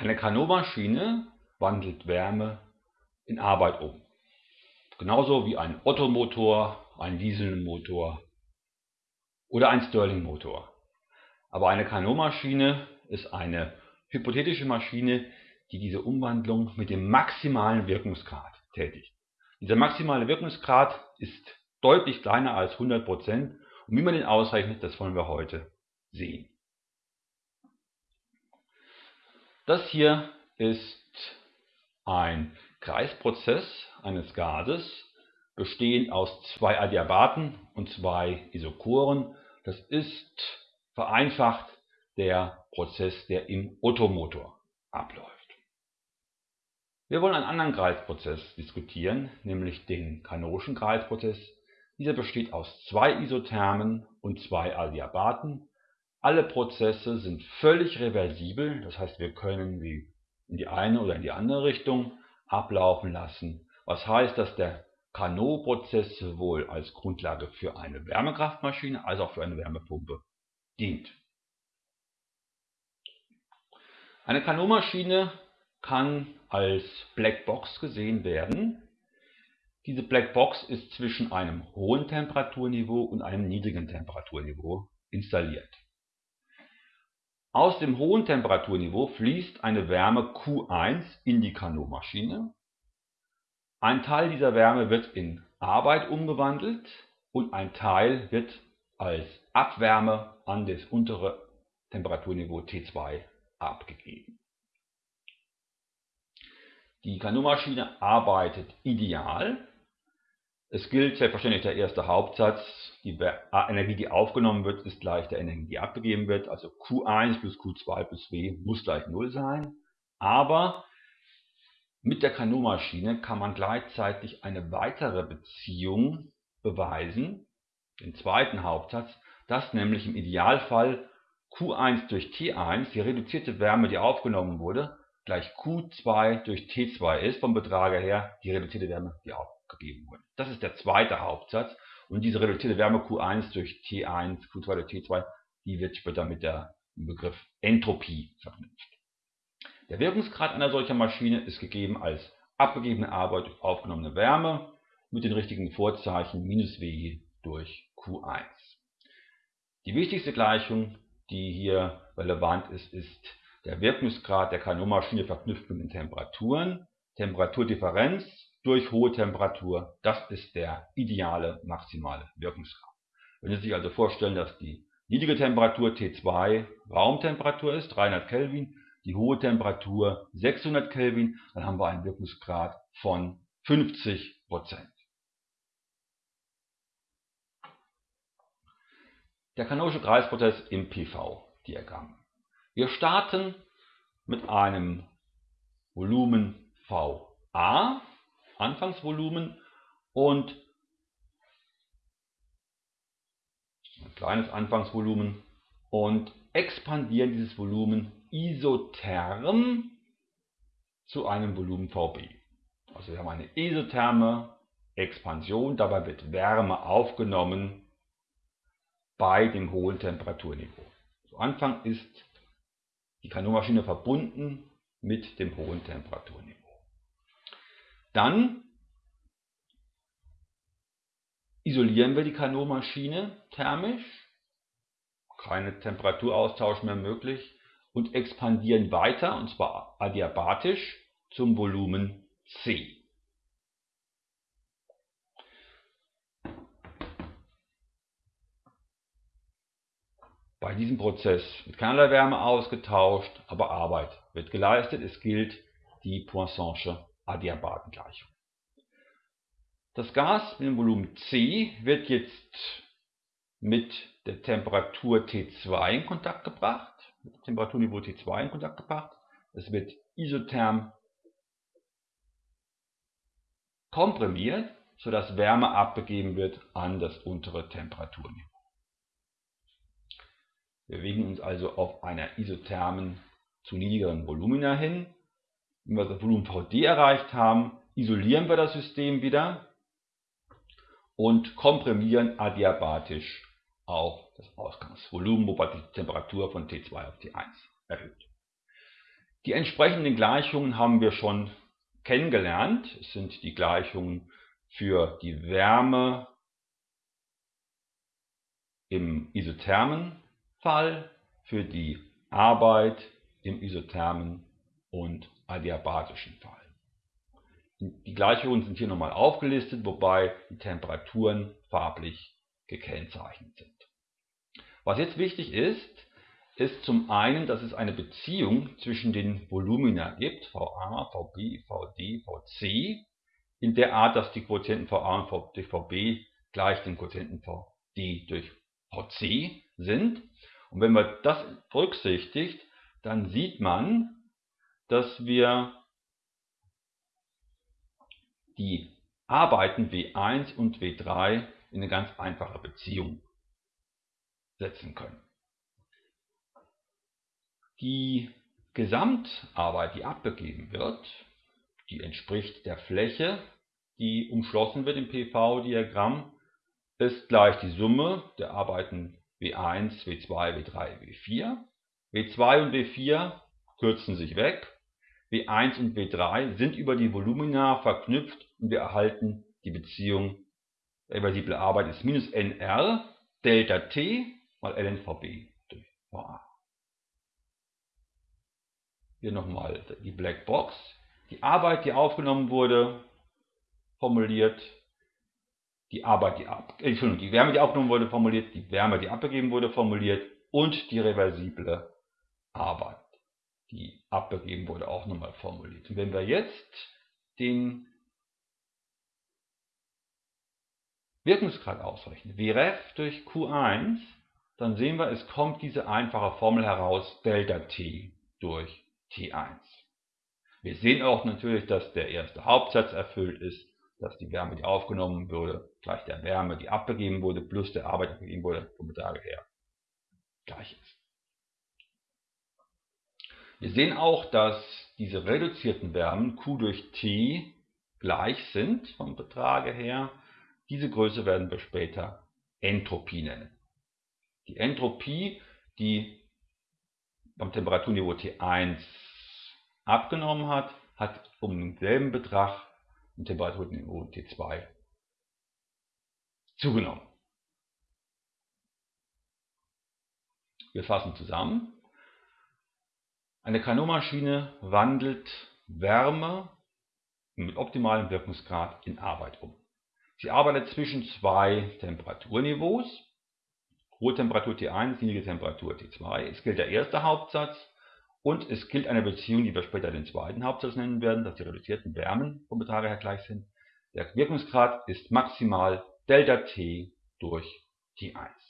Eine Carnot-Maschine wandelt Wärme in Arbeit um. Genauso wie ein Ottomotor, ein Dieselmotor oder ein Stirling-Motor. Aber eine Carnot-Maschine ist eine hypothetische Maschine, die diese Umwandlung mit dem maximalen Wirkungsgrad tätigt. Dieser maximale Wirkungsgrad ist deutlich kleiner als 100% und wie man den ausrechnet, das wollen wir heute sehen. Das hier ist ein Kreisprozess eines Gases, bestehend aus zwei Adiabaten und zwei Isochoren. Das ist vereinfacht der Prozess, der im Ottomotor abläuft. Wir wollen einen anderen Kreisprozess diskutieren, nämlich den Kanonischen Kreisprozess. Dieser besteht aus zwei Isothermen und zwei Adiabaten alle Prozesse sind völlig reversibel, das heißt wir können sie in die eine oder in die andere Richtung ablaufen lassen, was heißt, dass der Carnot-Prozess sowohl als Grundlage für eine Wärmekraftmaschine als auch für eine Wärmepumpe dient. Eine Carnot-Maschine kann als Blackbox gesehen werden. Diese Blackbox ist zwischen einem hohen Temperaturniveau und einem niedrigen Temperaturniveau installiert. Aus dem hohen Temperaturniveau fließt eine Wärme Q1 in die Carnot-Maschine. Ein Teil dieser Wärme wird in Arbeit umgewandelt und ein Teil wird als Abwärme an das untere Temperaturniveau T2 abgegeben. Die Carnot-Maschine arbeitet ideal es gilt selbstverständlich der erste Hauptsatz, die Energie, die aufgenommen wird, ist gleich der Energie, die abgegeben wird. Also Q1 plus Q2 plus W muss gleich 0 sein. Aber mit der Carnot-Maschine kann man gleichzeitig eine weitere Beziehung beweisen, den zweiten Hauptsatz, dass nämlich im Idealfall Q1 durch T1, die reduzierte Wärme, die aufgenommen wurde, gleich Q2 durch T2 ist, vom Betrag her die reduzierte Wärme, die aufgenommen gegeben wurde. Das ist der zweite Hauptsatz und diese reduzierte Wärme Q1 durch T1, Q2 durch T2, die wird später mit dem Begriff Entropie verknüpft. Der Wirkungsgrad einer solchen Maschine ist gegeben als abgegebene Arbeit durch aufgenommene Wärme mit den richtigen Vorzeichen minus W durch Q1. Die wichtigste Gleichung, die hier relevant ist, ist der Wirkungsgrad der Carnot-Maschine verknüpft mit den Temperaturen. Temperaturdifferenz durch hohe Temperatur, das ist der ideale maximale Wirkungsgrad. Wenn Sie sich also vorstellen, dass die niedrige Temperatur T2 Raumtemperatur ist, 300 Kelvin, die hohe Temperatur 600 Kelvin, dann haben wir einen Wirkungsgrad von 50% Der kanonische Kreisprozess im PV-Diagramm. Wir starten mit einem Volumen VA Anfangsvolumen und ein kleines Anfangsvolumen und expandieren dieses Volumen isotherm zu einem Volumen VB. Also wir haben eine isotherme Expansion, dabei wird Wärme aufgenommen bei dem hohen Temperaturniveau. Zu Anfang ist die Kanonmaschine verbunden mit dem hohen Temperaturniveau. Dann isolieren wir die Kanonmaschine thermisch, keine Temperaturaustausch mehr möglich und expandieren weiter, und zwar adiabatisch, zum Volumen C. Bei diesem Prozess wird keinerlei Wärme ausgetauscht, aber Arbeit wird geleistet. Es gilt die Poisson'sche Adiabatengleichung. Das Gas mit dem Volumen C wird jetzt mit der Temperatur T2 in Kontakt gebracht, mit dem Temperaturniveau T2 in Kontakt gebracht. Es wird isotherm komprimiert, sodass Wärme abgegeben wird an das untere Temperaturniveau. Wir bewegen uns also auf einer isothermen zu niedrigeren Volumina hin wenn wir das Volumen VD erreicht haben, isolieren wir das System wieder und komprimieren adiabatisch auch das Ausgangsvolumen, wobei die Temperatur von T2 auf T1 erhöht. Die entsprechenden Gleichungen haben wir schon kennengelernt. Es sind die Gleichungen für die Wärme im isothermen Fall, für die Arbeit im isothermen und adiabasischen Fall. Die Gleichungen sind hier nochmal aufgelistet, wobei die Temperaturen farblich gekennzeichnet sind. Was jetzt wichtig ist, ist zum einen, dass es eine Beziehung zwischen den Volumina gibt, VA, VB, VD, VC, in der Art, dass die Quotienten VA durch VB gleich dem Quotienten VD durch VC sind. Und wenn man das berücksichtigt, dann sieht man, dass wir die Arbeiten W1 und W3 in eine ganz einfache Beziehung setzen können. Die Gesamtarbeit, die abgegeben wird, die entspricht der Fläche, die umschlossen wird im PV-Diagramm, ist gleich die Summe der Arbeiten W1, W2, W3, W4. W2 und W4 kürzen sich weg. W1 und W3 sind über die Volumina verknüpft und wir erhalten die Beziehung der reversible Arbeit ist minus NR Delta T mal LNVB durch VA. Hier nochmal die Blackbox. Die Arbeit, die aufgenommen wurde, formuliert. Die Arbeit, die, ab, äh, Entschuldigung, die Wärme, die aufgenommen wurde, formuliert. Die Wärme, die abgegeben wurde, formuliert. Und die reversible Arbeit, die abgegeben wurde, auch nochmal formuliert. Und wenn wir jetzt den Wirkungsgrad ausrechnen, Vref durch Q1, dann sehen wir, es kommt diese einfache Formel heraus, Delta T durch T1. Wir sehen auch natürlich, dass der erste Hauptsatz erfüllt ist, dass die Wärme, die aufgenommen wurde, gleich der Wärme, die abgegeben wurde, plus der Arbeit, die abgegeben wurde, vom Betrag her gleich ist. Wir sehen auch, dass diese reduzierten Wärmen Q durch T gleich sind vom Betrage her. Diese Größe werden wir später Entropie nennen. Die Entropie, die beim Temperaturniveau T1 abgenommen hat, hat um denselben Betrag im Temperaturniveau T2 zugenommen. Wir fassen zusammen. Eine Carnot-Maschine wandelt Wärme mit optimalem Wirkungsgrad in Arbeit um. Sie arbeitet zwischen zwei Temperaturniveaus. Hohe Temperatur T1, niedrige Temperatur T2. Es gilt der erste Hauptsatz und es gilt eine Beziehung, die wir später den zweiten Hauptsatz nennen werden, dass die reduzierten Wärmen vom Betrag her gleich sind. Der Wirkungsgrad ist maximal Delta T durch T1.